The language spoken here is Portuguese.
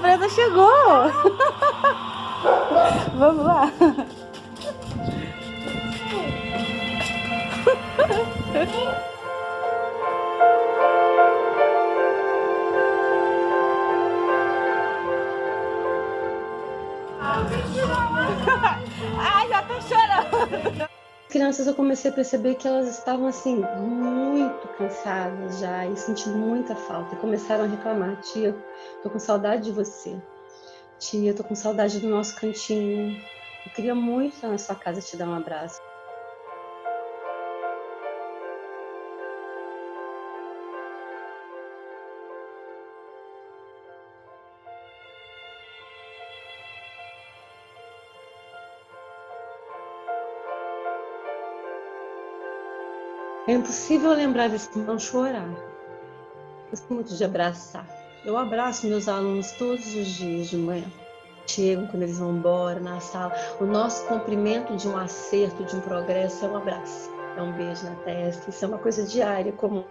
surpresa chegou! Vamos lá! Ai, já tô chorando! Crianças eu comecei a perceber que elas estavam assim muito cansadas já e sentindo muita falta e começaram a reclamar tia tô com saudade de você. Tia tô com saudade do nosso cantinho. Eu queria muito estar na sua casa te dar um abraço É impossível lembrar disso não chorar. Gosto muito de abraçar. Eu abraço meus alunos todos os dias de manhã. Chegam quando eles vão embora na sala. O nosso cumprimento de um acerto, de um progresso é um abraço. É um beijo na testa. Isso é uma coisa diária, comum.